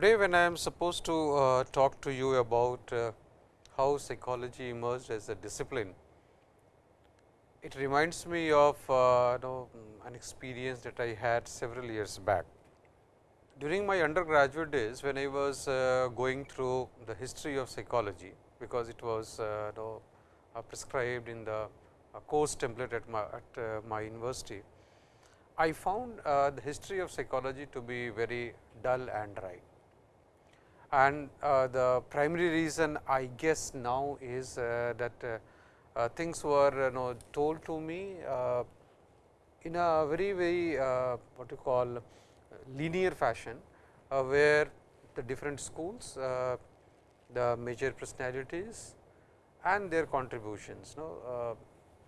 Today, when I am supposed to uh, talk to you about uh, how psychology emerged as a discipline, it reminds me of uh, you know, an experience that I had several years back. During my undergraduate days, when I was uh, going through the history of psychology, because it was uh, you know, uh, prescribed in the course template at my, at my university, I found the history of psychology to be very dull and dry. And the primary reason I guess now is that uh, things were you know told to me uh, in a very very uh, what you call linear fashion, where the different schools, the major personalities and their contributions. No,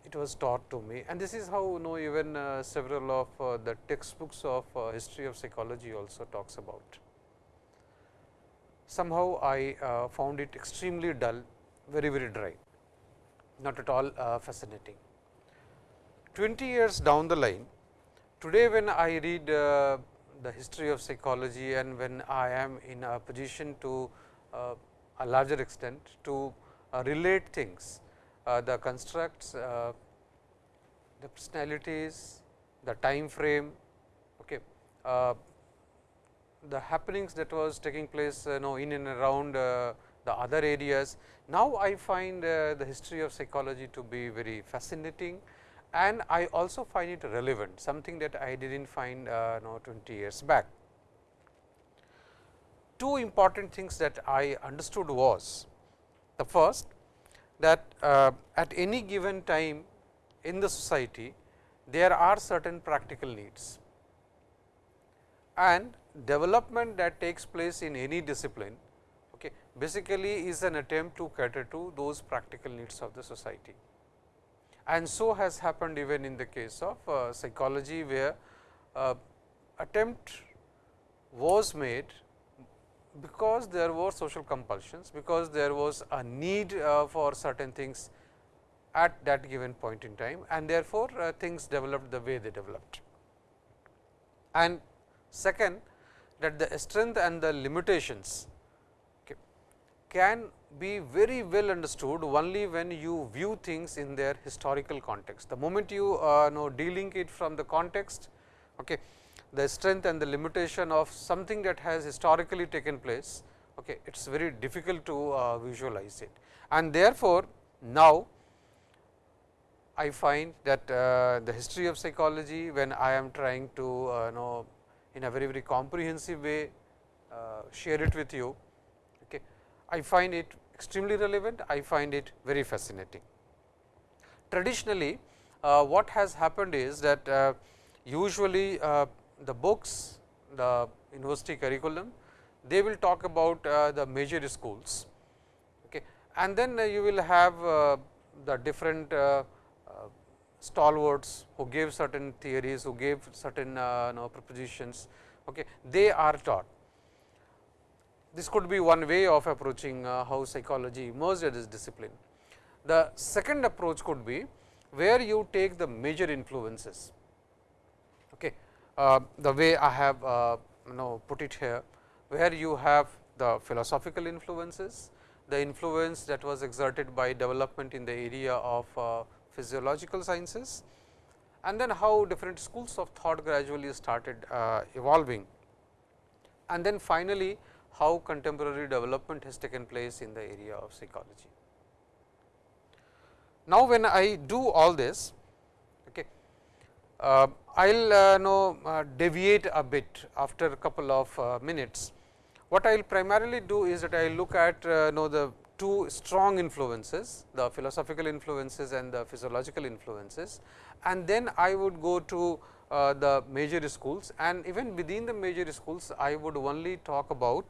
it was taught to me and this is how you know even uh, several of uh, the textbooks of uh, history of psychology also talks about. Somehow I found it extremely dull, very very dry not at all uh, fascinating. 20 years down the line, today when I read uh, the history of psychology and when I am in a position to uh, a larger extent to uh, relate things, uh, the constructs, uh, the personalities, the time frame, okay, the happenings that was taking place you know in and around the other areas. Now, I find uh, the history of psychology to be very fascinating and I also find it relevant something that I did not find uh, know 20 years back. Two important things that I understood was the first that uh, at any given time in the society there are certain practical needs and development that takes place in any discipline okay, basically is an attempt to cater to those practical needs of the society. And so has happened even in the case of uh, psychology, where uh, attempt was made because there were social compulsions, because there was a need uh, for certain things at that given point in time and therefore, uh, things developed the way they developed. And second that the strength and the limitations can be very well understood only when you view things in their historical context. The moment you uh, know delink it from the context, okay, the strength and the limitation of something that has historically taken place, okay, it is very difficult to uh, visualize it. And therefore, now I find that uh, the history of psychology when I am trying to uh, know in a very very comprehensive way uh, share it with you Okay. I find it extremely relevant, I find it very fascinating. Traditionally, uh, what has happened is that uh, usually uh, the books, the university curriculum, they will talk about uh, the major schools okay. and then uh, you will have the different stalwarts who gave certain theories, who gave certain know, propositions, okay. they are taught this could be one way of approaching uh, how psychology emerged as discipline. The second approach could be where you take the major influences. Okay. Uh, the way I have uh, you know put it here, where you have the philosophical influences, the influence that was exerted by development in the area of uh, physiological sciences and then how different schools of thought gradually started uh, evolving. And then finally, how contemporary development has taken place in the area of psychology. Now, when I do all this, okay, uh, I will uh, know uh, deviate a bit after a couple of uh, minutes. What I will primarily do is that I will look at uh, know the two strong influences, the philosophical influences and the physiological influences and then I would go to uh, the major schools and even within the major schools I would only talk about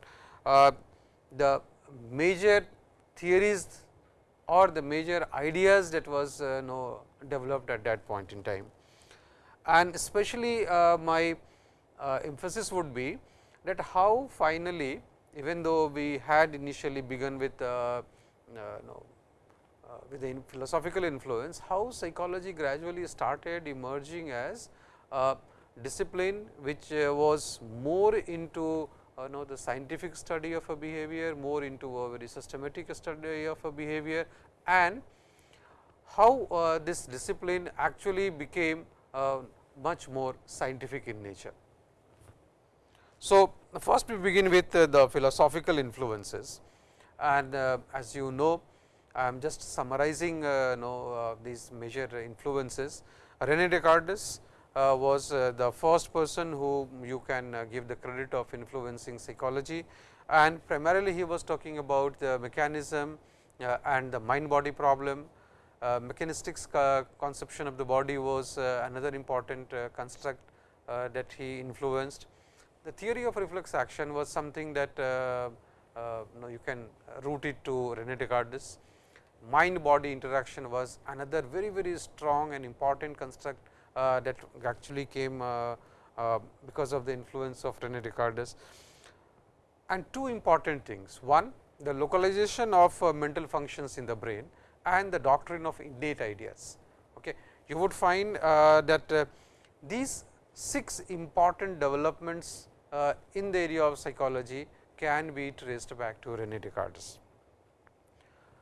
uh, the major theories or the major ideas that was uh, know developed at that point in time. And especially uh, my uh, emphasis would be that how finally even though we had initially begun with uh, know, with the philosophical influence, how psychology gradually started emerging as a discipline which was more into uh, know the scientific study of a behavior, more into a very systematic study of a behavior and how uh, this discipline actually became uh, much more scientific in nature. So, first we begin with uh, the philosophical influences and uh, as you know I am just summarizing uh, know, uh, these major influences. Rene Descartes uh, was uh, the first person who you can give the credit of influencing psychology and primarily he was talking about the mechanism and the mind body problem. mechanistic conception of the body was another important construct that he influenced. The theory of reflex action was something that you, know, you can root it to Rene Descartes mind body interaction was another very very strong and important construct uh, that actually came uh, uh, because of the influence of Rene Descartes. And two important things, one the localization of mental functions in the brain and the doctrine of innate ideas. Okay. You would find that these six important developments in the area of psychology can be traced back to Rene Descartes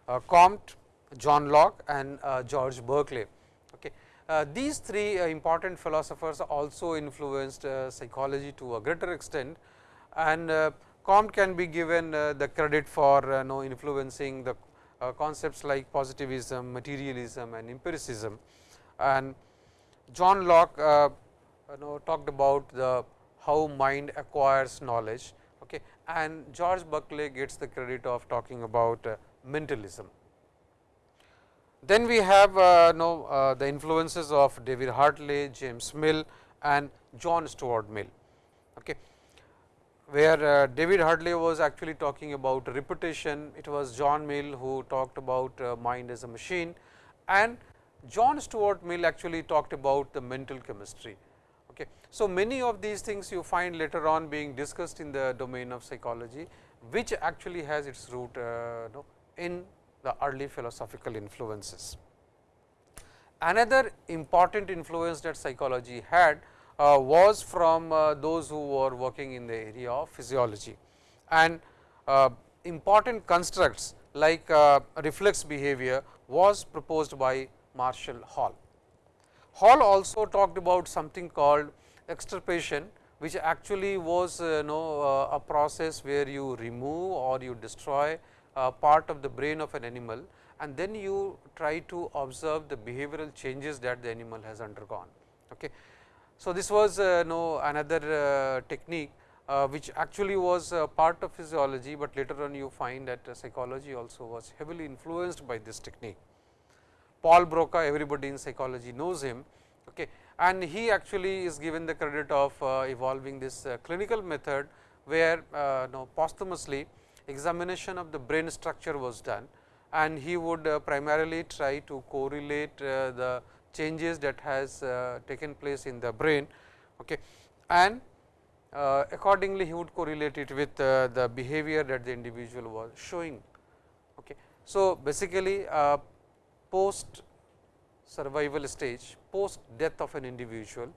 uh, Comte, John Locke and uh, George Berkeley. Okay. Uh, these three important philosophers also influenced psychology to a greater extent and Comte can be given the credit for uh, know, influencing the uh, concepts like positivism, materialism and empiricism. And John Locke uh, you know, talked about the how mind acquires knowledge okay. and George Berkeley gets the credit of talking about mentalism. Then we have uh, know, uh, the influences of David Hartley, James Mill and John Stuart Mill, okay. where uh, David Hartley was actually talking about repetition, it was John Mill who talked about uh, mind as a machine and John Stuart Mill actually talked about the mental chemistry. Okay. So, many of these things you find later on being discussed in the domain of psychology, which actually has its root uh, in the early philosophical influences. Another important influence that psychology had uh, was from uh, those who were working in the area of physiology and uh, important constructs like uh, reflex behavior was proposed by Marshall Hall. Hall also talked about something called extirpation which actually was uh, know, uh, a process where you remove or you destroy uh, part of the brain of an animal and then you try to observe the behavioral changes that the animal has undergone. Okay. So, this was uh, know another uh, technique uh, which actually was part of physiology, but later on you find that psychology also was heavily influenced by this technique. Paul Broca everybody in psychology knows him okay. and he actually is given the credit of uh, evolving this uh, clinical method where uh, know, posthumously examination of the brain structure was done and he would uh, primarily try to correlate uh, the changes that has uh, taken place in the brain okay. and accordingly he would correlate it with the behavior that the individual was showing. Okay. So, basically post survival stage post death of an individual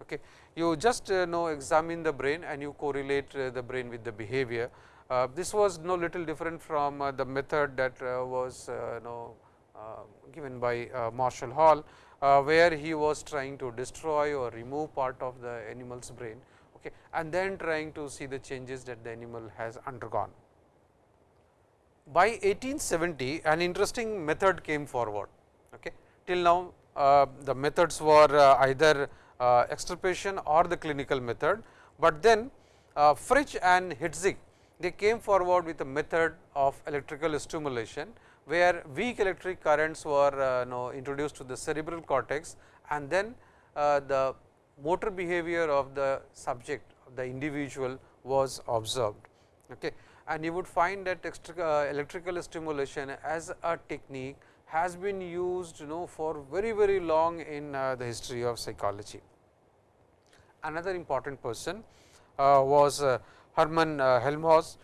okay. you just know examine the brain and you correlate the brain with the behavior uh, this was no little different from uh, the method that uh, was know, given by Marshall Hall, where he was trying to destroy or remove part of the animal's brain okay, and then trying to see the changes that the animal has undergone. By 1870 an interesting method came forward. Okay. Till now uh, the methods were uh, either uh, extirpation or the clinical method, but then Fritsch and Hitzig they came forward with a method of electrical stimulation, where weak electric currents were uh, know, introduced to the cerebral cortex and then uh, the motor behavior of the subject the individual was observed. Okay. And you would find that uh, electrical stimulation as a technique has been used you know for very very long in uh, the history of psychology. Another important person uh, was uh, Hermann uh, Helmholtz,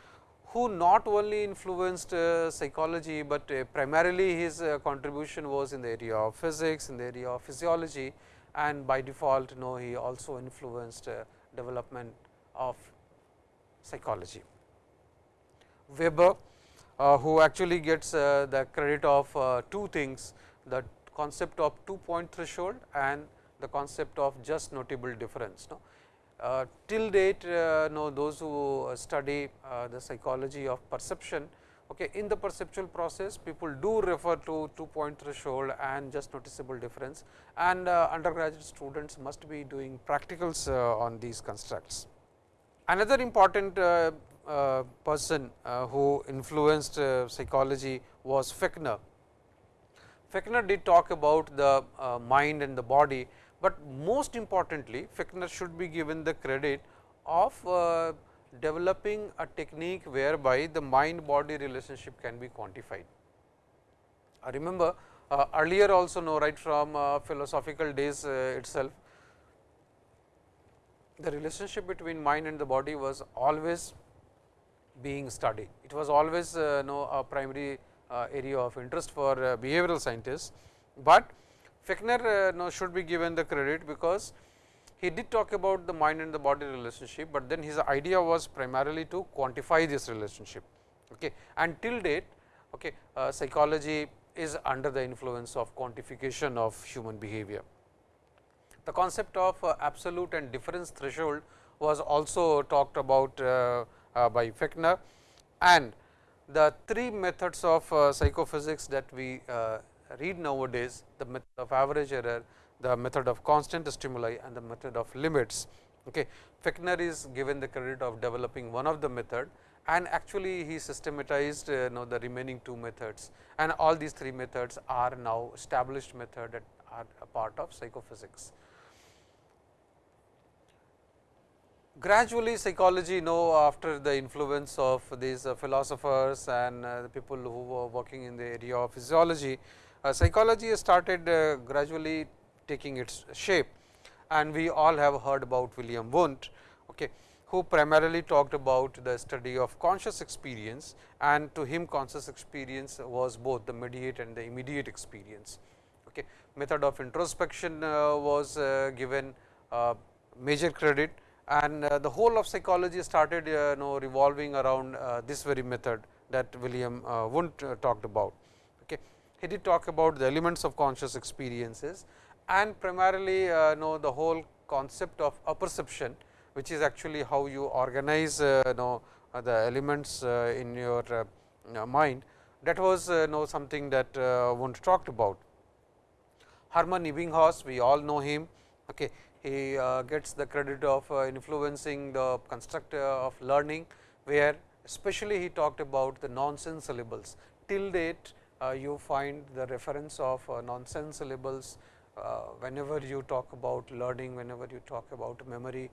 who not only influenced uh, psychology, but primarily his contribution was in the area of physics, in the area of physiology and by default you know he also influenced development of psychology. Weber uh, who actually gets uh, the credit of uh, two things the concept of two point threshold and the concept of just notable difference. No? Uh, till date uh, no, those who study uh, the psychology of perception okay, in the perceptual process people do refer to two point threshold and just noticeable difference and undergraduate students must be doing practicals on these constructs. Another important person uh, who influenced uh, psychology was Fechner. Fechner did talk about the mind and the body, but most importantly Fechner should be given the credit of developing a technique whereby the mind body relationship can be quantified. I remember uh, earlier also know right from uh, philosophical days uh, itself, the relationship between mind and the body was always being studied. It was always uh, know, a primary uh, area of interest for uh, behavioral scientists, but Fechner know, should be given the credit because he did talk about the mind and the body relationship, but then his idea was primarily to quantify this relationship. Okay. And till date okay, uh, psychology is under the influence of quantification of human behavior. The concept of uh, absolute and difference threshold was also talked about uh, uh, by Fechner and the three methods of uh, psychophysics that we uh, read nowadays the method of average error, the method of constant stimuli and the method of limits. Okay. Fechner is given the credit of developing one of the method and actually he systematized uh, know the remaining two methods and all these three methods are now established method that are a part of psychophysics. Gradually psychology you know after the influence of these uh, philosophers and uh, the people who were working in the area of physiology, uh, psychology started uh, gradually taking its shape and we all have heard about William Wundt, okay, who primarily talked about the study of conscious experience and to him conscious experience was both the mediate and the immediate experience. Okay. Method of introspection uh, was uh, given major credit and uh, the whole of psychology started uh, you know revolving around uh, this very method that William uh, Wundt uh, talked about. Okay. He did talk about the elements of conscious experiences and primarily uh, know the whole concept of apperception, which is actually how you organize know the elements in your mind that was know something that Wundt talked about. Hermann Ebbinghaus we all know him. Okay he uh, gets the credit of uh, influencing the construct of learning, where especially he talked about the nonsense syllables. Till date uh, you find the reference of nonsense syllables whenever you talk about learning, whenever you talk about memory,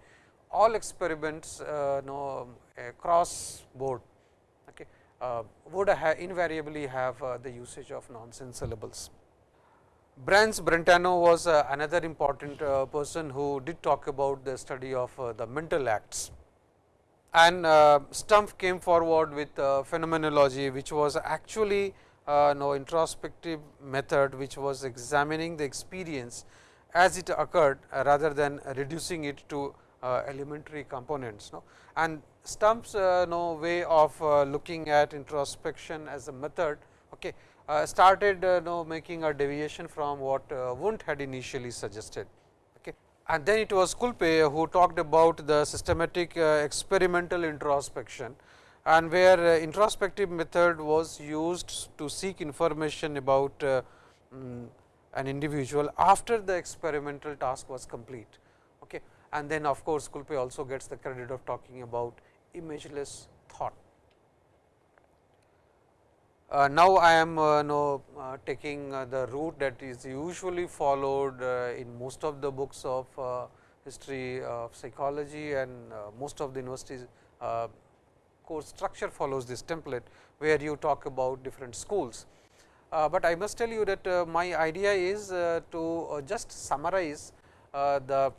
all experiments uh, know across board okay, uh, would ha invariably have uh, the usage of nonsense syllables. Franz Brentano was uh, another important uh, person who did talk about the study of uh, the mental acts. And uh, Stumpf came forward with uh, phenomenology, which was actually uh, no introspective method, which was examining the experience as it occurred rather than reducing it to elementary components. No? And Stumpf's no way of looking at introspection as a method okay, uh, started uh, know, making a deviation from what uh, Wundt had initially suggested. Okay. And then it was Kulpe who talked about the systematic uh, experimental introspection and where uh, introspective method was used to seek information about um, an individual after the experimental task was complete. Okay. And then of course, Kulpe also gets the credit of talking about imageless thought. Uh, now, I am uh, know, uh, taking uh, the route that is usually followed uh, in most of the books of uh, history of psychology and uh, most of the universities course structure follows this template, where you talk about different schools. but I must tell you that my idea is to just summarize the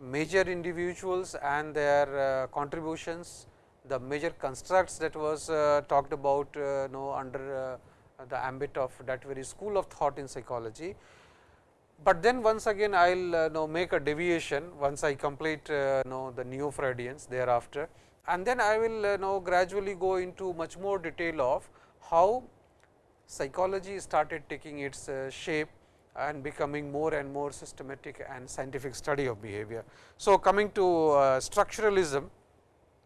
major individuals and their contributions the major constructs that was uh, talked about uh, know under uh, the ambit of that very school of thought in psychology. but then once again I will know make a deviation once I complete know the neo Freudians thereafter and then I will know gradually go into much more detail of how psychology started taking its shape and becoming more and more systematic and scientific study of behavior. So, coming to structuralism,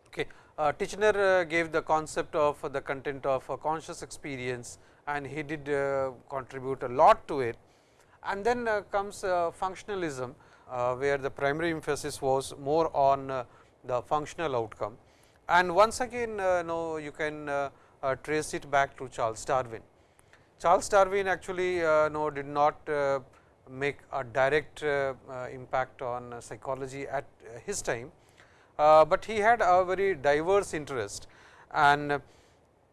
okay, uh, Titchener uh, gave the concept of the content of conscious experience and he did uh, contribute a lot to it. And then uh, comes functionalism, where the primary emphasis was more on the functional outcome. And once again, no, you can trace it back to Charles Darwin. Charles Darwin actually uh, no did not uh, make a direct uh, impact on psychology at his time, but he had a very diverse interest and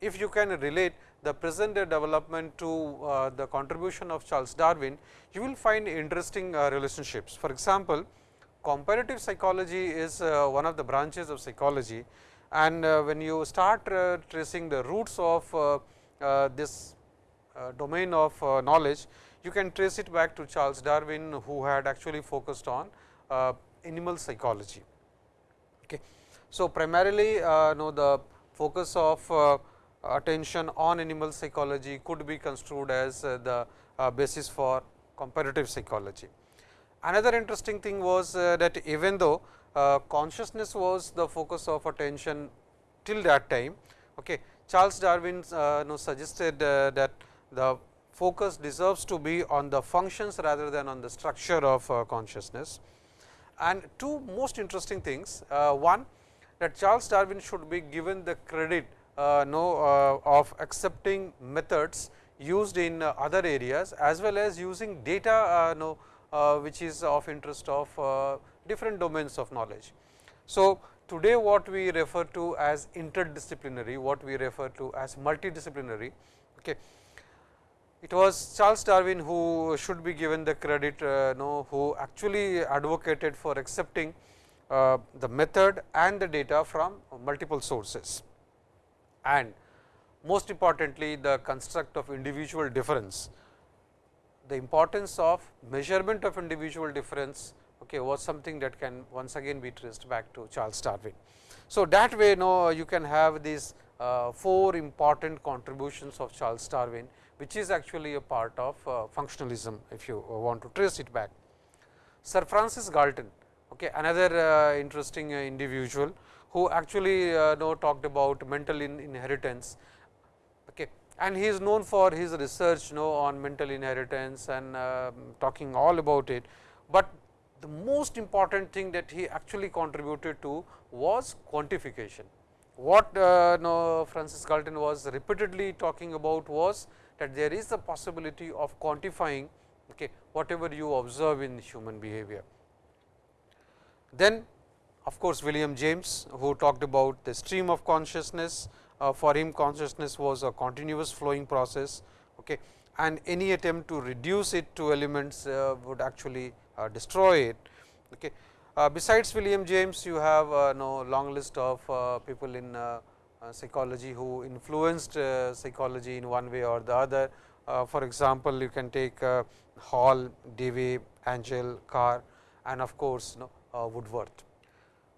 if you can relate the present day development to uh, the contribution of Charles Darwin, you will find interesting uh, relationships. For example, comparative psychology is uh, one of the branches of psychology and when you start tracing the roots of this uh, domain of uh, knowledge, you can trace it back to Charles Darwin, who had actually focused on uh, animal psychology. Okay. So, primarily know the focus of attention on animal psychology could be construed as the basis for comparative psychology. Another interesting thing was that even though consciousness was the focus of attention till that time, okay, Charles Darwin uh, suggested uh, that the focus deserves to be on the functions rather than on the structure of uh, consciousness. And two most interesting things, uh, one that Charles Darwin should be given the credit uh, no, uh, of accepting methods used in uh, other areas as well as using data uh, no, which is of interest of different domains of knowledge. So, today what we refer to as interdisciplinary, what we refer to as multidisciplinary. Okay it was Charles Darwin who should be given the credit uh, know, who actually advocated for accepting uh, the method and the data from multiple sources. And most importantly the construct of individual difference, the importance of measurement of individual difference okay, was something that can once again be traced back to Charles Darwin. So, that way you know you can have these uh, four important contributions of Charles Darwin which is actually a part of uh, functionalism if you uh, want to trace it back. Sir Francis Galton, okay, another uh, interesting individual who actually know talked about mental in inheritance okay, and he is known for his research know on mental inheritance and um, talking all about it, but the most important thing that he actually contributed to was quantification. What uh, no, Francis Galton was repeatedly talking about was that there is the possibility of quantifying okay, whatever you observe in human behavior. Then of course, William James who talked about the stream of consciousness uh, for him consciousness was a continuous flowing process okay, and any attempt to reduce it to elements uh, would actually uh, destroy it. Okay. Uh, besides William James you have uh, long list of uh, people in uh, psychology who influenced uh, psychology in one way or the other. Uh, for example, you can take Hall, Dewey, Angell, Carr and of course, you know, Woodworth.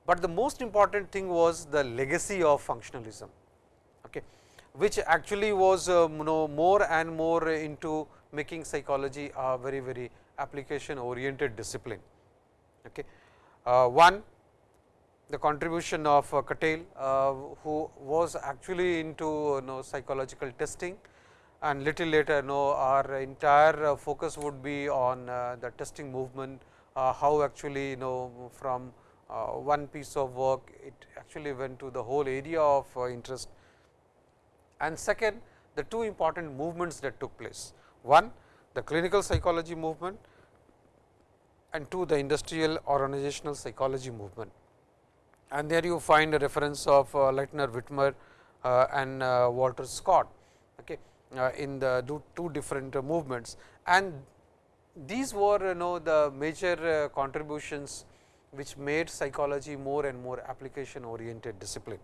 But the most important thing was the legacy of functionalism, okay, which actually was you know more and more into making psychology a very very application oriented discipline. Okay. Uh, one the contribution of uh, Cattell, uh, who was actually into know, psychological testing and little later you know, our entire uh, focus would be on uh, the testing movement, uh, how actually you know from uh, one piece of work it actually went to the whole area of interest. And second, the two important movements that took place. One, the clinical psychology movement and two, the industrial organizational psychology movement and there you find a reference of uh, Lightner Witmer uh, and uh, Walter Scott okay, in the two different movements. And these were you know the major contributions which made psychology more and more application oriented discipline.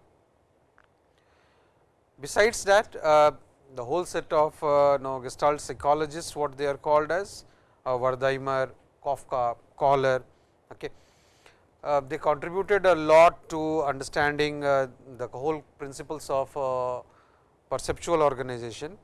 Besides that, uh, the whole set of uh, know, Gestalt psychologists what they are called as uh, Wertheimer, Koffka, Kohler. Okay. Uh, they contributed a lot to understanding uh, the whole principles of uh, perceptual organization,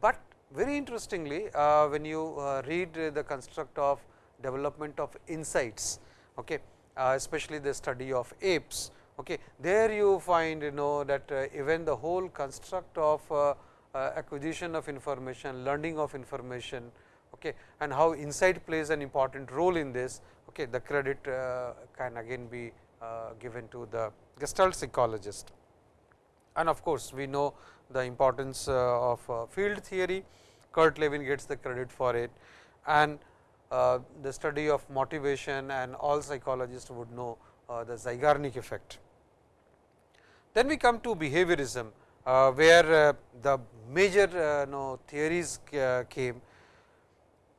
but very interestingly uh, when you uh, read the construct of development of insights, okay, uh, especially the study of apes, okay, there you find you know that even the whole construct of acquisition of information, learning of information okay, and how insight plays an important role in this, okay, the credit uh, can again be uh, given to the Gestalt psychologist. And of course, we know the importance uh, of uh, field theory, Kurt Lewin gets the credit for it and uh, the study of motivation and all psychologists would know uh, the Zeigarnik effect. Then we come to behaviorism, where the major know, theories came.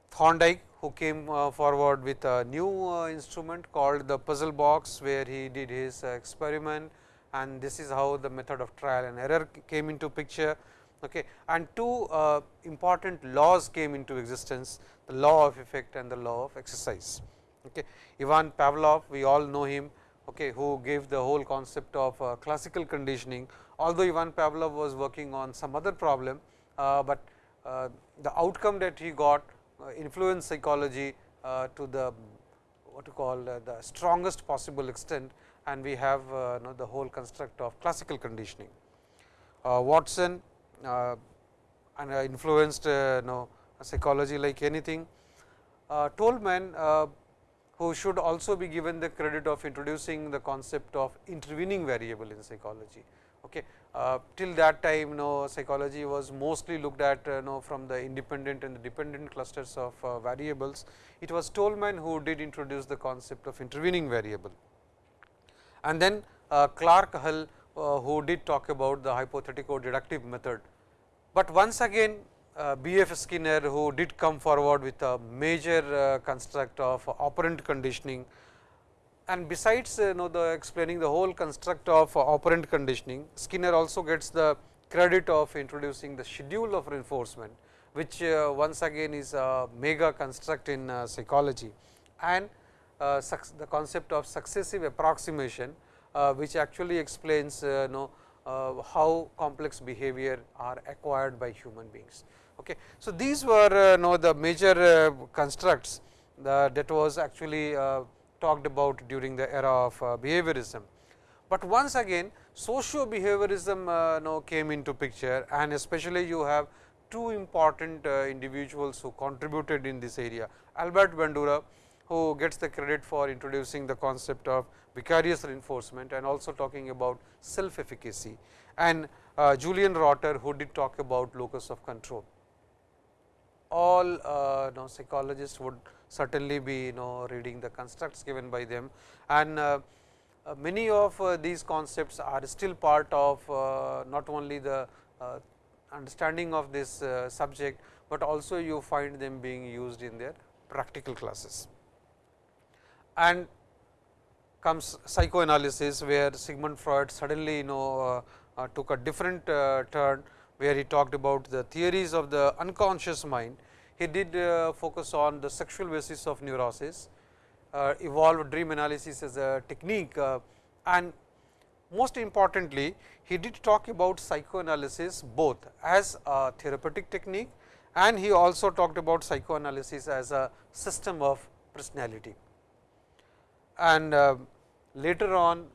Thorndike who came forward with a new instrument called the puzzle box, where he did his experiment and this is how the method of trial and error came into picture. Okay. And two uh, important laws came into existence, the law of effect and the law of exercise. Okay. Ivan Pavlov, we all know him, okay, who gave the whole concept of uh, classical conditioning. Although Ivan Pavlov was working on some other problem, uh, but uh, the outcome that he got uh, influenced psychology uh, to the what to call the strongest possible extent and we have uh, know, the whole construct of classical conditioning. Uh, Watson uh, and influenced know, psychology like anything. Tolman who should also be given the credit of introducing the concept of intervening variable in psychology. Okay. Uh, till that time, you know, psychology was mostly looked at you know, from the independent and the dependent clusters of uh, variables. It was Tolman who did introduce the concept of intervening variable and then uh, Clark Hull uh, who did talk about the hypothetical deductive method. But once again uh, B. F. Skinner who did come forward with a major construct of operant conditioning and besides you know the explaining the whole construct of operant conditioning, Skinner also gets the credit of introducing the schedule of reinforcement, which uh, once again is a mega construct in uh, psychology and uh, the concept of successive approximation, uh, which actually explains uh, know, how complex behavior are acquired by human beings. Okay. So, these were know the major constructs that was actually talked about during the era of behaviorism. But once again socio behaviorism uh, know, came into picture and especially you have two important uh, individuals who contributed in this area. Albert Bandura who gets the credit for introducing the concept of vicarious reinforcement and also talking about self efficacy and uh, Julian Rotter who did talk about locus of control. All uh, know, psychologists would certainly be you know reading the constructs given by them and uh, uh many of uh, these concepts are still part of uh, not only the understanding of this subject, but also you find them being used in their practical classes and comes psychoanalysis, where Sigmund Freud suddenly you know uh, took a different uh, turn, where he talked about the theories of the unconscious mind. He did uh, focus on the sexual basis of neurosis, uh, evolved dream analysis as a technique uh, and most importantly, he did talk about psychoanalysis both as a therapeutic technique and he also talked about psychoanalysis as a system of personality. And uh, later on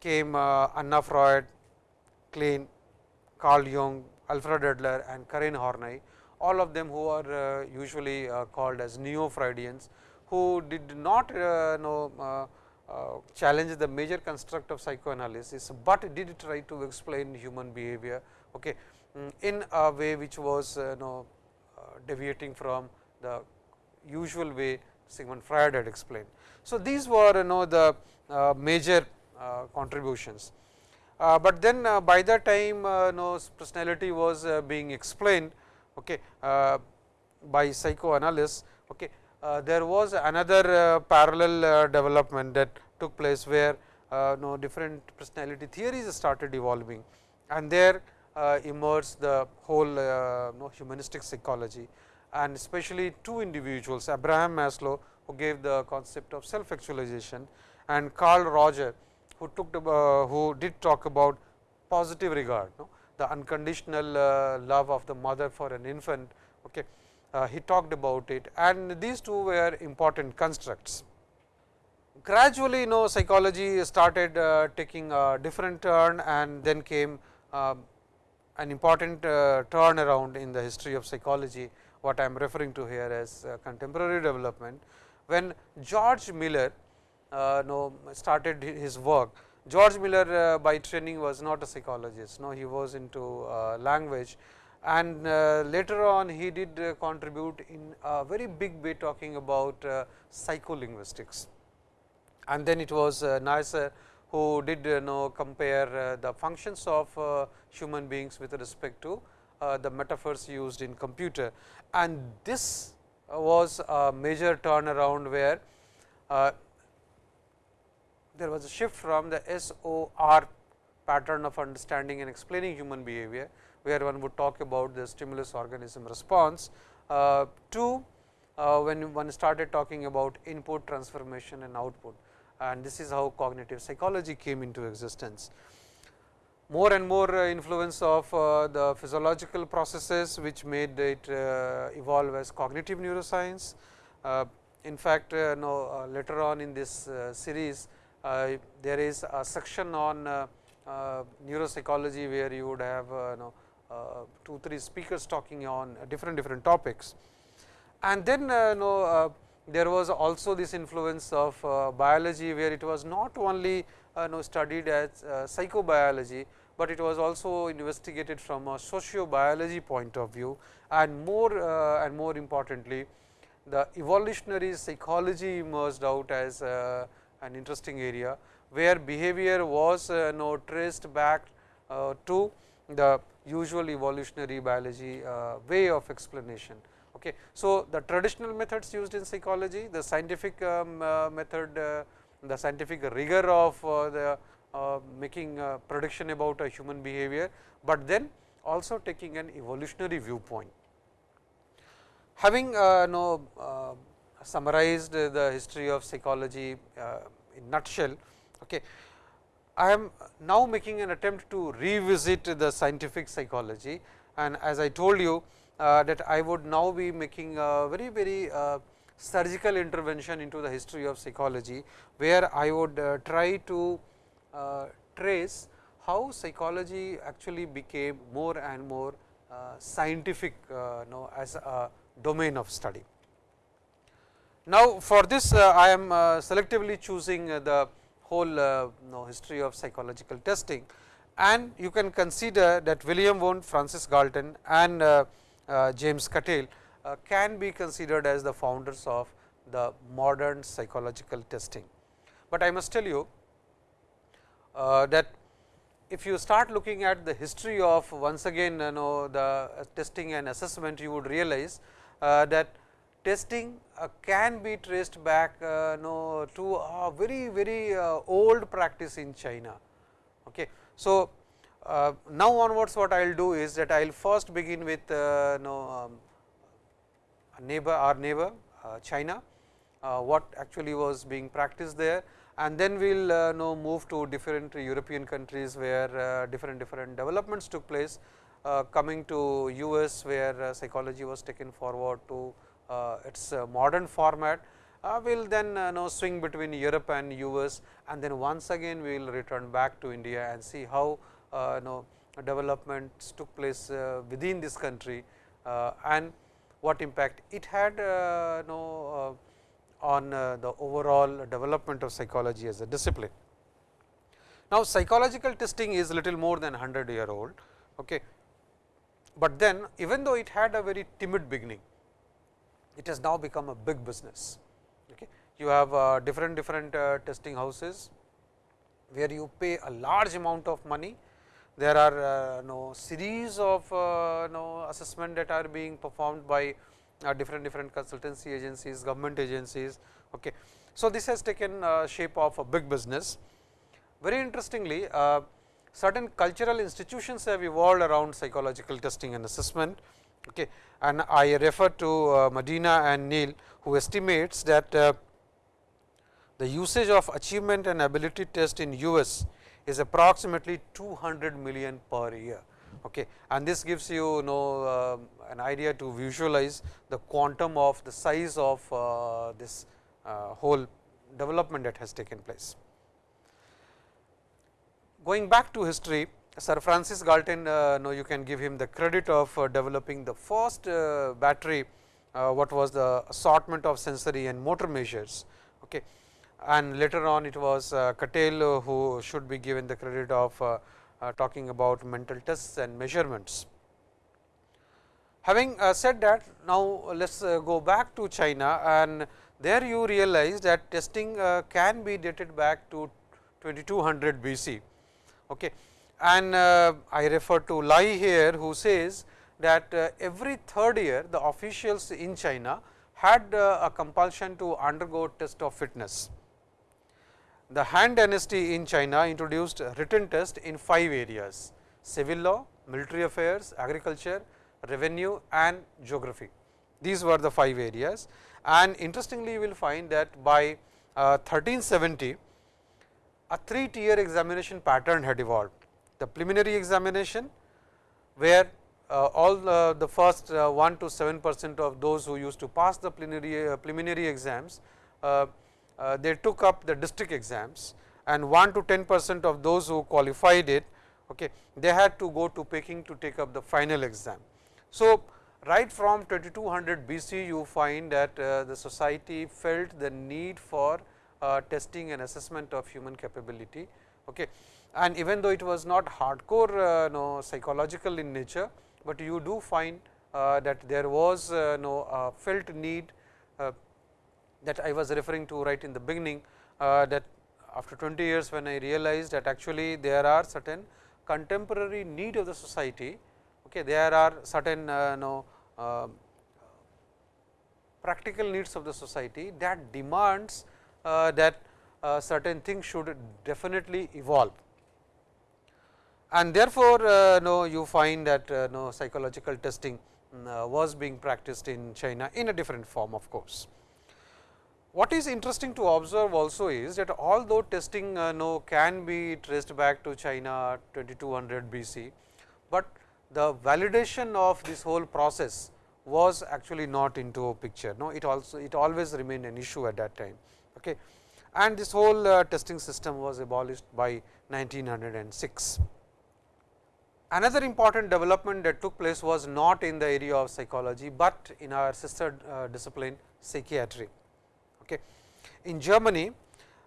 came uh, Anna Freud, Klein, Carl Jung, Alfred Adler and Karen Horney, all of them who are uh, usually uh, called as neo-Freudians, who did not uh, know challenge the major construct of psychoanalysis, but did try to explain human behavior okay, mm, in a way which was you know deviating from the usual way Sigmund Freud had explained. So, these were you know the uh, major uh, contributions, uh, but then by the time uh, know personality was being explained okay, uh, by psychoanalysts, okay, uh, there was another uh, parallel development that took place where know different personality theories started evolving and there emerged the whole know humanistic psychology and especially two individuals Abraham Maslow who gave the concept of self actualization and Carl Roger who took the, uh, who did talk about positive regard no? The unconditional uh, love of the mother for an infant. Okay. Uh, he talked about it and these two were important constructs. Gradually, you know psychology started uh, taking a different turn and then came uh, an important uh, turn around in the history of psychology, what I am referring to here as contemporary development. When George Miller know, started his work, George Miller uh, by training was not a psychologist, no, he was into uh, language and uh, later on he did uh, contribute in a very big way talking about uh, psycholinguistics. And then it was uh, Neisser who did you know compare the functions of human beings with respect to the metaphors used in computer. And this was a major turnaround where there was a shift from the SOR pattern of understanding and explaining human behavior where one would talk about the stimulus organism response uh, to uh, when one started talking about input transformation and output and this is how cognitive psychology came into existence. More and more uh, influence of uh, the physiological processes which made it uh, evolve as cognitive neuroscience. Uh, in fact, no, later on in this series there is a section on neuropsychology where you would have no, uh, two three speakers talking on different different topics. And then uh, know, uh, there was also this influence of biology, where it was not only you know, studied as psychobiology, but it was also investigated from a sociobiology point of view and more uh, and more importantly the evolutionary psychology emerged out as uh, an interesting area, where behavior was uh, traced back to the usual evolutionary biology uh, way of explanation. Okay. So, the traditional methods used in psychology, the scientific um, uh, method, uh, the scientific rigor of uh, the uh, making prediction about a human behavior, but then also taking an evolutionary viewpoint. Having know, summarized the history of psychology in nutshell, okay, I am now making an attempt to revisit the scientific psychology and as I told you uh, that I would now be making a very very uh, surgical intervention into the history of psychology, where I would uh, try to uh, trace how psychology actually became more and more uh, scientific uh, know, as a domain of study. Now, for this I am selectively choosing the whole uh, know, history of psychological testing and you can consider that William Wundt, Francis Galton and uh, uh, James Cattell uh, can be considered as the founders of the modern psychological testing. But I must tell you uh, that if you start looking at the history of once again you know the testing and assessment you would realize uh, that testing uh, can be traced back uh, no, to a very very uh, old practice in China. Okay. So, uh, now onwards what I will do is that I will first begin with uh, no, um, neighbor our neighbor uh, China, what actually was being practiced there and then we will uh, know move to different European countries where different different developments took place coming to US where psychology was taken forward to uh, Uh, its uh, modern format uh, will then uh, know swing between Europe and US and then once again we will return back to India and see how uh, know developments took place within this country and what impact it had know on the overall development of psychology as a discipline. Now, psychological testing is little more than 100 year old, okay. but then even though it had a very timid beginning, it has now become a big business. Okay. You have uh, different different uh, testing houses, where you pay a large amount of money. There are uh, no series of uh, no assessment that are being performed by uh, different different consultancy agencies, government agencies. Okay. So, this has taken uh, shape of a big business. Very interestingly, certain cultural institutions have evolved around psychological testing and assessment Okay. And I refer to uh, Medina and Neil who estimates that uh, the usage of achievement and ability test in US is approximately 200 million per year. Okay. And this gives you, you know uh, an idea to visualize the quantum of the size of uh, this whole development that has taken place. Going back to history, Sir Francis Galton, uh, know you can give him the credit of uh, developing the first uh, battery, uh, what was the assortment of sensory and motor measures. Okay. And later on it was uh, Cattell who should be given the credit of uh, talking about mental tests and measurements. Having said that, now let us go back to China and there you realize that testing can be dated back to 2200 BC. Okay and uh, I refer to Lai here who says that uh, every third year the officials in China had uh, a compulsion to undergo test of fitness. The Han dynasty in China introduced written test in five areas civil law, military affairs, agriculture, revenue and geography. These were the five areas and interestingly you will find that by 1370 a three tier examination pattern had evolved the preliminary examination where uh, all uh, the first uh, 1 to 7 percent of those who used to pass the preliminary, uh, preliminary exams, uh, uh, they took up the district exams and 1 to 10 percent of those who qualified it, okay, they had to go to Peking to take up the final exam. So, right from 2200 BC you find that the society felt the need for testing and assessment of human capability. Okay and even though it was not hardcore uh, no, psychological in nature, but you do find uh, that there was uh, no felt need uh, that I was referring to right in the beginning uh, that after 20 years when I realized that actually there are certain contemporary need of the society, okay, there are certain uh, no, practical needs of the society that demands that certain things should definitely evolve and therefore, uh, no you find that uh, no psychological testing uh, was being practiced in China in a different form of course. What is interesting to observe also is that although testing uh, no can be traced back to China 2200 BC, but the validation of this whole process was actually not into a picture. No, it also it always remained an issue at that time. Okay. And this whole uh, testing system was abolished by 1906. Another important development that took place was not in the area of psychology, but in our sister uh, discipline psychiatry. Okay. In Germany,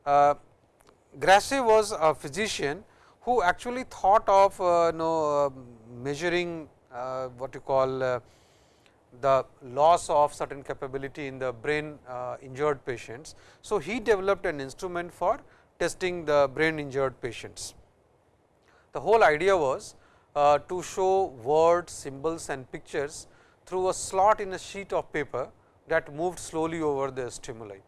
uh, Grashey was a physician who actually thought of uh, uh, measuring uh, what you call uh, the loss of certain capability in the brain injured patients. So, he developed an instrument for testing the brain injured patients. The whole idea was uh, to show words, symbols and pictures through a slot in a sheet of paper that moved slowly over the stimuli.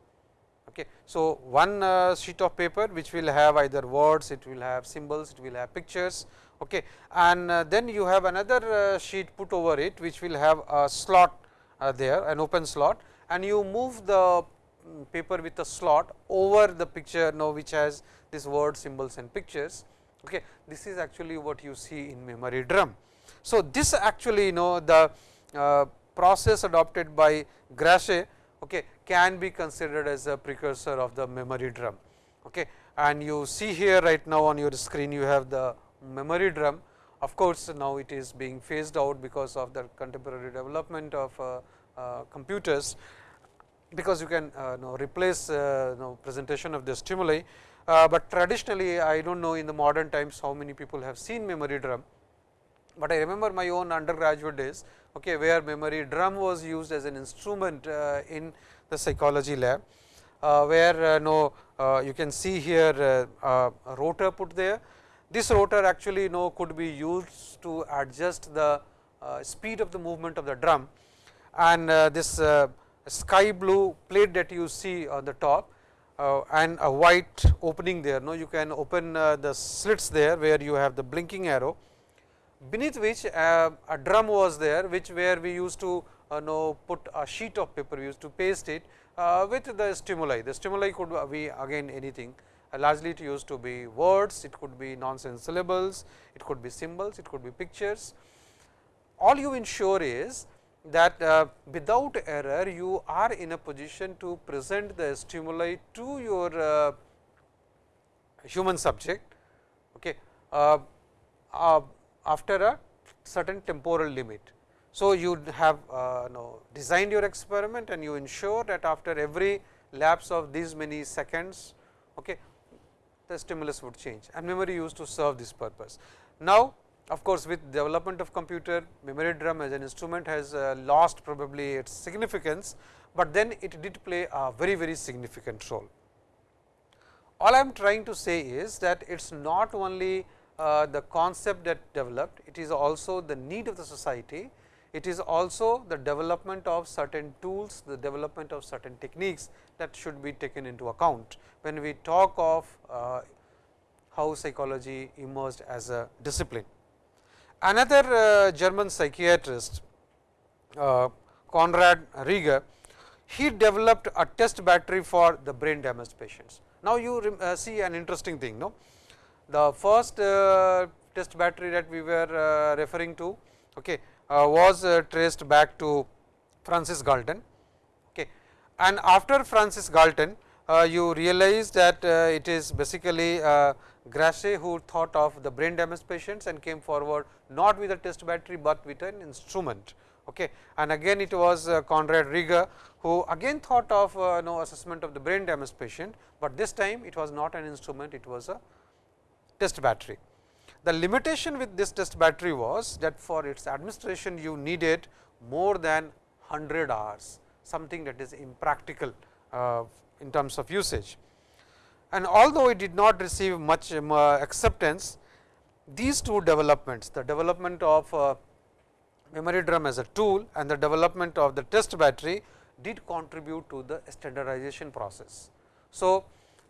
Okay. So, one uh, sheet of paper which will have either words, it will have symbols, it will have pictures okay. and uh, then you have another uh, sheet put over it which will have a slot uh, there an open slot and you move the mm, paper with a slot over the picture now which has these words, symbols and pictures Okay. This is actually what you see in memory drum. So, this actually you know the uh, process adopted by Grashey okay, can be considered as a precursor of the memory drum. Okay. And you see here right now on your screen you have the memory drum. Of course, now it is being phased out because of the contemporary development of uh, uh, computers, because you can uh, know, replace uh, know, presentation of the stimuli uh, but traditionally I do not know in the modern times how many people have seen memory drum, but I remember my own undergraduate days okay, where memory drum was used as an instrument uh, in the psychology lab, uh, where uh, no uh, you can see here uh, a rotor put there. This rotor actually you know could be used to adjust the speed of the movement of the drum and this sky blue plate that you see on the top uh, and a white opening there. No, you can open uh, the slits there where you have the blinking arrow beneath which uh, a drum was there, which where we used to uh, know put a sheet of paper, we used to paste it uh, with the stimuli. The stimuli could be again anything, uh, largely it used to be words, it could be nonsense syllables, it could be symbols, it could be pictures. All you ensure is that uh, without error you are in a position to present the stimuli to your uh, human subject okay, uh, uh, after a certain temporal limit. So, you have uh, designed your experiment and you ensure that after every lapse of these many seconds okay, the stimulus would change and memory used to serve this purpose. Now, of course, with development of computer memory drum as an instrument has uh, lost probably its significance, but then it did play a very very significant role. All I am trying to say is that it is not only uh, the concept that developed, it is also the need of the society, it is also the development of certain tools, the development of certain techniques that should be taken into account when we talk of uh, how psychology emerged as a discipline. Another uh, German psychiatrist uh, Konrad Rieger, he developed a test battery for the brain damaged patients. Now, you uh, see an interesting thing. No? The first uh, test battery that we were uh, referring to okay, uh, was traced back to Francis Galton. Okay. And after Francis Galton, you realize that it is basically Grashey who thought of the brain damage patients and came forward not with a test battery, but with an instrument. Okay. And again it was uh, Konrad Rieger who again thought of uh, no assessment of the brain damage patient, but this time it was not an instrument, it was a test battery. The limitation with this test battery was that for its administration you needed more than 100 hours, something that is impractical uh, in terms of usage and although it did not receive much um, uh, acceptance, these two developments, the development of uh, memory drum as a tool and the development of the test battery did contribute to the standardization process. So,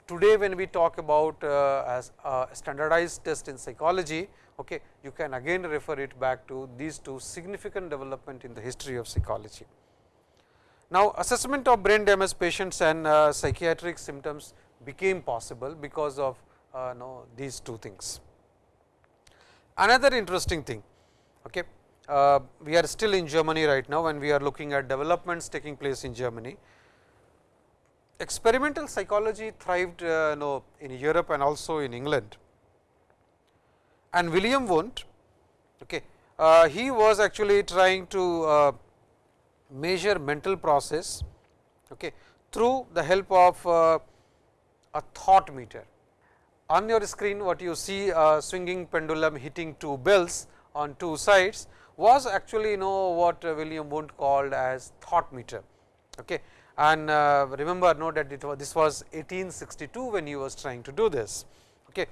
today when we talk about uh, as a standardized test in psychology, okay, you can again refer it back to these two significant development in the history of psychology. Now, assessment of brain damage patients and uh, psychiatric symptoms became possible because of uh, know, these two things. Another interesting thing, okay, uh, we are still in Germany right now and we are looking at developments taking place in Germany. Experimental psychology thrived uh, know, in Europe and also in England. And William Wundt, okay, uh, he was actually trying to uh, measure mental process okay, through the help of uh, a thought meter. On your screen what you see a swinging pendulum hitting two bells on two sides was actually you know what William Wundt called as thought meter. Okay. And uh, remember know that it was this was 1862 when he was trying to do this. Okay.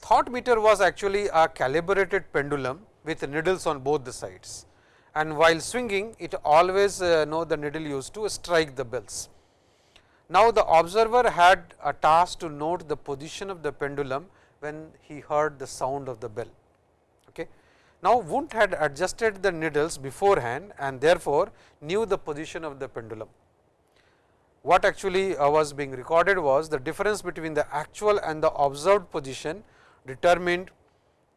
Thought meter was actually a calibrated pendulum with needles on both the sides and while swinging it always uh, know the needle used to strike the bells. Now, the observer had a task to note the position of the pendulum when he heard the sound of the bell. Okay. Now, Wundt had adjusted the needles beforehand and therefore, knew the position of the pendulum. What actually uh, was being recorded was the difference between the actual and the observed position determined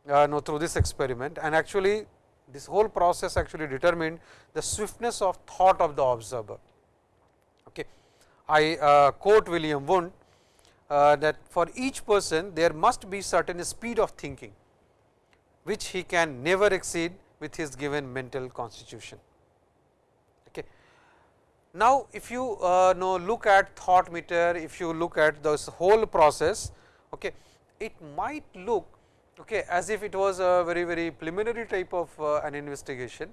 uh, through this experiment and actually this whole process actually determined the swiftness of thought of the observer. I uh, quote William Wundt uh, that for each person there must be certain speed of thinking, which he can never exceed with his given mental constitution. Okay. Now, if you uh, know look at thought meter, if you look at this whole process, okay, it might look okay, as if it was a very very preliminary type of uh, an investigation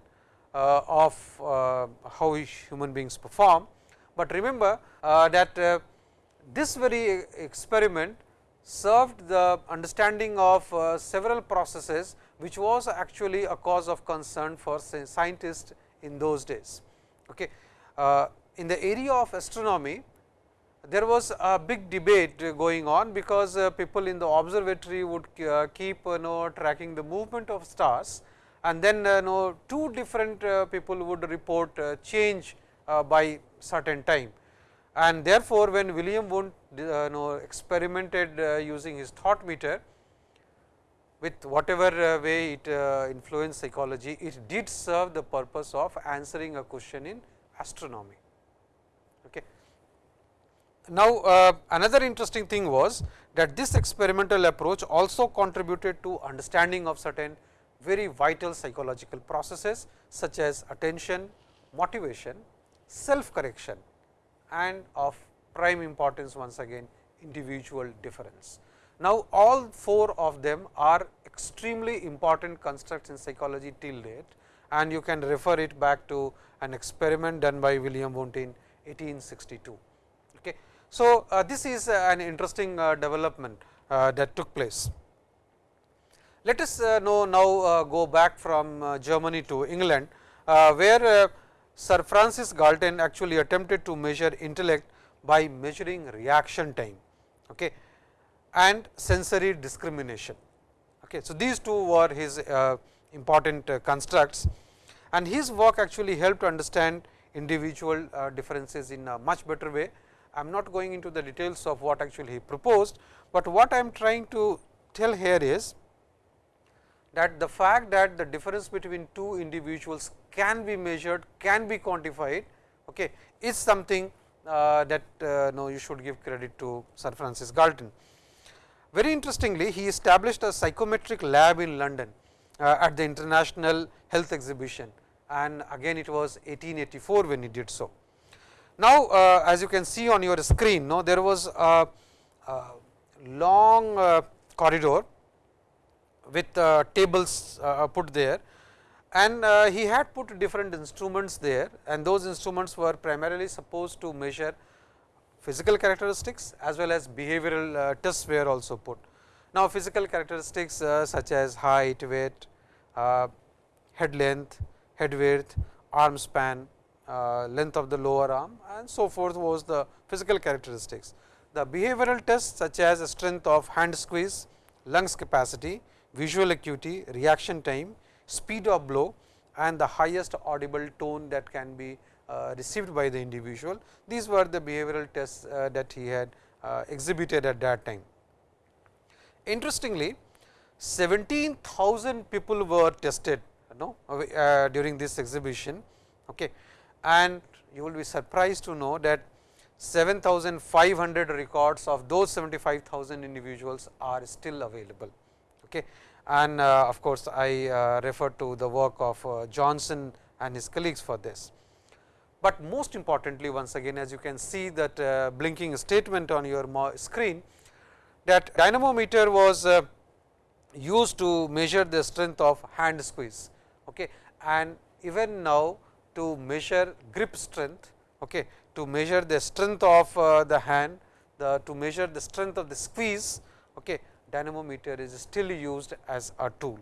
uh, of uh, how human beings perform, but remember uh, that uh, this very experiment served the understanding of uh, several processes, which was actually a cause of concern for scientists in those days. Okay. in the area of astronomy, there was a big debate going on, because uh, people in the observatory would uh, keep you know tracking the movement of stars and then you know two different people would report change Uh, by certain time. And therefore, when William Wundt uh, you know experimented uh, using his thought meter, with whatever way it influenced psychology, it did serve the purpose of answering a question in astronomy. Okay. Now, uh, another interesting thing was that this experimental approach also contributed to understanding of certain very vital psychological processes such as attention, motivation, self correction and of prime importance once again individual difference. Now, all four of them are extremely important constructs in psychology till date and you can refer it back to an experiment done by William Wundt in 1862. Okay. So, uh, this is uh, an interesting uh, development uh, that took place. Let us uh, know now uh, go back from Germany to England, where Sir Francis Galton actually attempted to measure intellect by measuring reaction time okay, and sensory discrimination. Okay. So, these two were his uh, important uh, constructs and his work actually helped to understand individual uh, differences in a much better way I am not going into the details of what actually he proposed, but what I am trying to tell here is that the fact that the difference between two individuals can be measured, can be quantified, okay, is something uh, that uh, no, you should give credit to Sir Francis Galton. Very interestingly, he established a psychometric lab in London uh, at the International Health Exhibition and again it was 1884 when he did so. Now, uh, as you can see on your screen, no, there was a, a long uh, corridor with uh, tables uh, put there and uh, he had put different instruments there and those instruments were primarily supposed to measure physical characteristics as well as behavioral tests were also put. Now, physical characteristics such as height, weight, head length, head width, arm span, uh, length of the lower arm and so forth was the physical characteristics. The behavioral tests such as strength of hand squeeze, lungs capacity, visual acuity, reaction time, speed of blow and the highest audible tone that can be uh, received by the individual. These were the behavioral tests uh, that he had uh, exhibited at that time. Interestingly, 17,000 people were tested you know, uh, during this exhibition. Okay and you will be surprised to know that 7500 records of those 75,000 individuals are still available. Okay. And uh, of course, I uh, refer to the work of uh, Johnson and his colleagues for this. But most importantly once again as you can see that uh, blinking statement on your screen that dynamometer was uh, used to measure the strength of hand squeeze okay. and even now to measure grip strength, okay, to measure the strength of uh, the hand, the to measure the strength of the squeeze, okay, dynamometer is still used as a tool.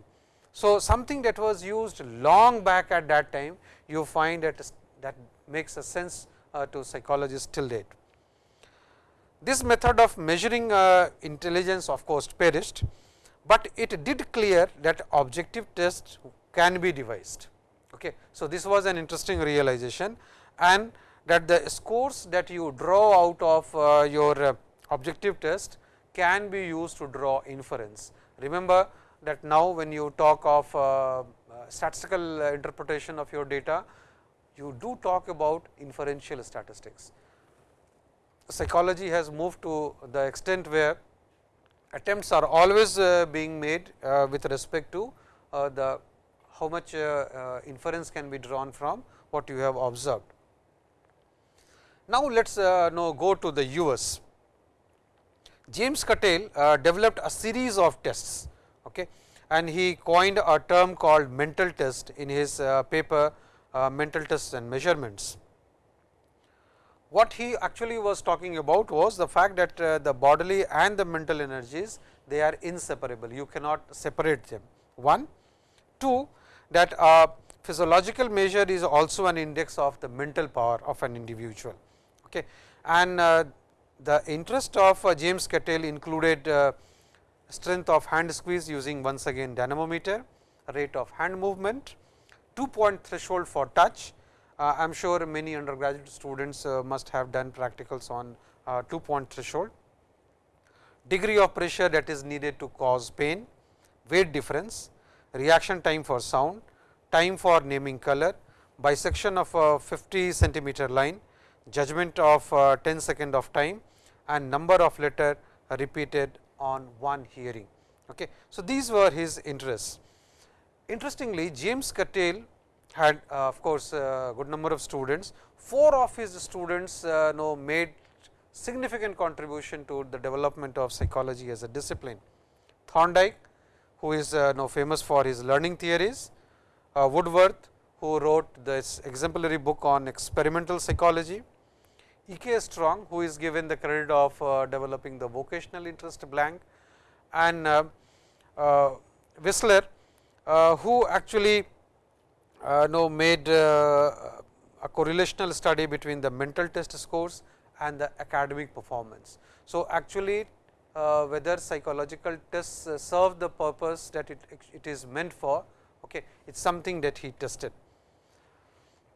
So, something that was used long back at that time, you find that that makes a sense uh, to psychologists till date. This method of measuring uh, intelligence of course perished, but it did clear that objective tests can be devised. Okay. So, this was an interesting realization and that the scores that you draw out of uh, your uh, objective test can be used to draw inference. Remember that now when you talk of uh, uh statistical interpretation of your data, you do talk about inferential statistics. Psychology has moved to the extent where attempts are always uh, being made uh, with respect to the how much uh, uh, inference can be drawn from what you have observed. Now, let us uh, know go to the US. James Cattell uh, developed a series of tests okay, and he coined a term called mental test in his uh, paper uh, mental tests and measurements. What he actually was talking about was the fact that the bodily and the mental energies they are inseparable, you cannot separate them. One, two, that a physiological measure is also an index of the mental power of an individual. Okay. And uh, the interest of uh, James Cattell included uh, strength of hand squeeze using once again dynamometer, rate of hand movement, 2 point threshold for touch. Uh, I am sure many undergraduate students uh, must have done practicals on uh, 2 point threshold, degree of pressure that is needed to cause pain, weight difference, reaction time for sound, time for naming color, bisection of a 50 centimeter line, judgment of uh, 10 second of time and number of letter repeated on one hearing. Okay. So, these were his interests. Interestingly, James Cattell had uh, of course, a good number of students. Four of his students uh, know made significant contribution to the development of psychology as a discipline. Thorndike, who is uh, now famous for his learning theories, uh, Woodworth, who wrote this exemplary book on experimental psychology, E. K. Strong, who is given the credit of uh, developing the vocational interest blank, and uh, uh, Wissler, uh, who actually know made a correlational study between the mental test scores and the academic performance. So, actually uh, whether psychological tests serve the purpose that it, it is meant for, okay, it is something that he tested.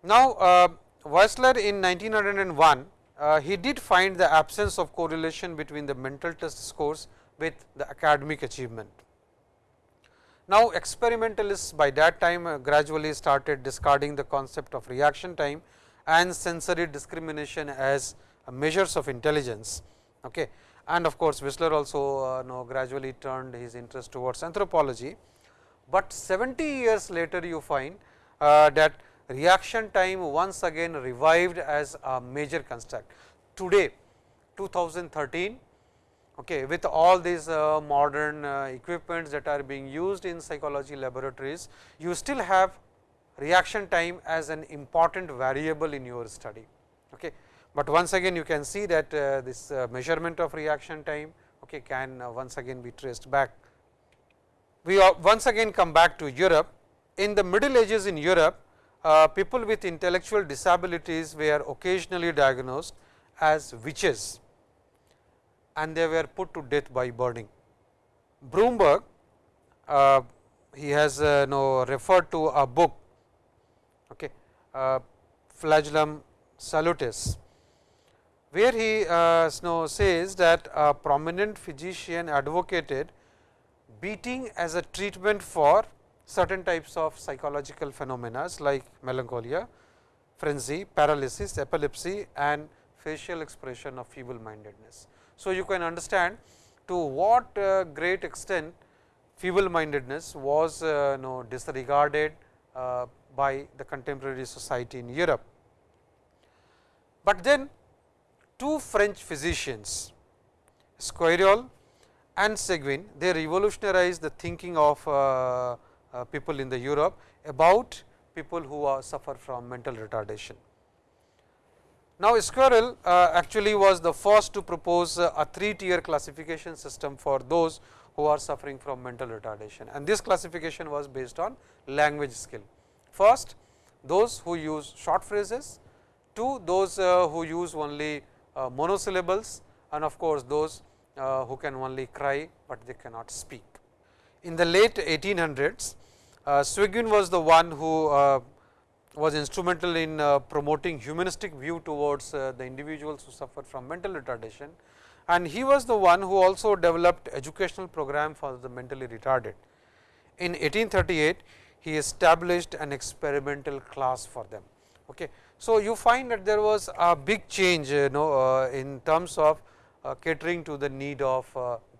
Now, uh, in 1901, uh, he did find the absence of correlation between the mental test scores with the academic achievement. Now, experimentalists by that time uh, gradually started discarding the concept of reaction time and sensory discrimination as measures of intelligence. Okay. And of course, Wissler also uh, know, gradually turned his interest towards anthropology, but 70 years later you find uh, that reaction time once again revived as a major construct. Today 2013 okay, with all these uh, modern uh, equipments that are being used in psychology laboratories, you still have reaction time as an important variable in your study. Okay. But once again you can see that uh, this uh, measurement of reaction time okay, can uh, once again be traced back. We once again come back to Europe. In the middle ages in Europe, uh, people with intellectual disabilities were occasionally diagnosed as witches and they were put to death by burning. Bromberg, uh, he has uh, know, referred to a book, okay, uh, Flagellum Salutis, where he uh, says that a prominent physician advocated beating as a treatment for certain types of psychological phenomena like melancholia, frenzy, paralysis, epilepsy and facial expression of feeble mindedness. So, you can understand to what uh, great extent feeble mindedness was uh, know, disregarded uh, by the contemporary society in Europe. But then two French physicians, Esquirol and Seguin, they revolutionized the thinking of uh, people in the Europe about people who are suffer from mental retardation. Now, Esquirol uh, actually was the first to propose uh, a three tier classification system for those who are suffering from mental retardation and this classification was based on language skill. First, those who use short phrases, two those uh, who use only uh, monosyllables and of course, those uh, who can only cry, but they cannot speak. In the late 1800s, uh, Seguin was the one who uh, was instrumental in uh, promoting humanistic view towards uh, the individuals who suffer from mental retardation and he was the one who also developed educational program for the mentally retarded. In 1838, he established an experimental class for them. Okay. So, you find that there was a big change you know uh, in terms of uh, catering to the need of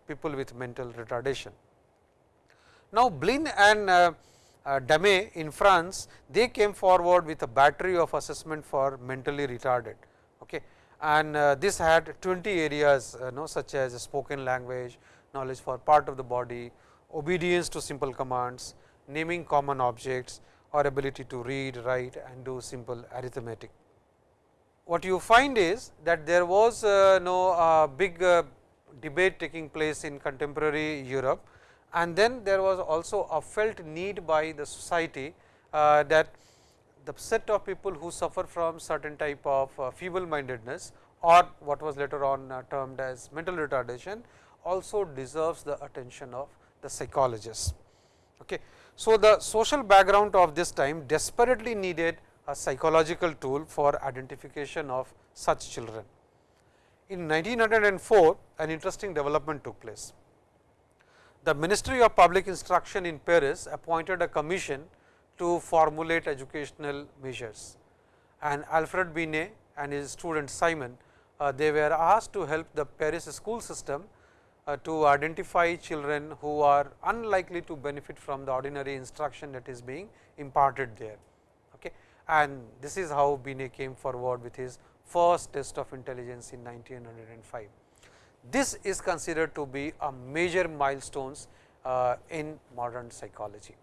people with mental retardation. Now, Blin and uh, Damaye in France, they came forward with a battery of assessment for mentally retarded. Okay. And this had 20 areas you know such as spoken language, knowledge for part of the body, obedience to simple commands, naming common objects, or ability to read, write and do simple arithmetic. What you find is that there was uh, no uh, big uh, debate taking place in contemporary Europe and then there was also a felt need by the society that the set of people who suffer from certain type of feeble mindedness or what was later on uh, termed as mental retardation also deserves the attention of the psychologists. Okay. So, the social background of this time desperately needed a psychological tool for identification of such children. In 1904, an interesting development took place. The Ministry of Public Instruction in Paris appointed a commission to formulate educational measures and Alfred Binet and his student Simon, uh, they were asked to help the Paris school system uh, to identify children who are unlikely to benefit from the ordinary instruction that is being imparted there. Okay. And this is how Binet came forward with his first test of intelligence in 1905. This is considered to be a major milestones uh, in modern psychology.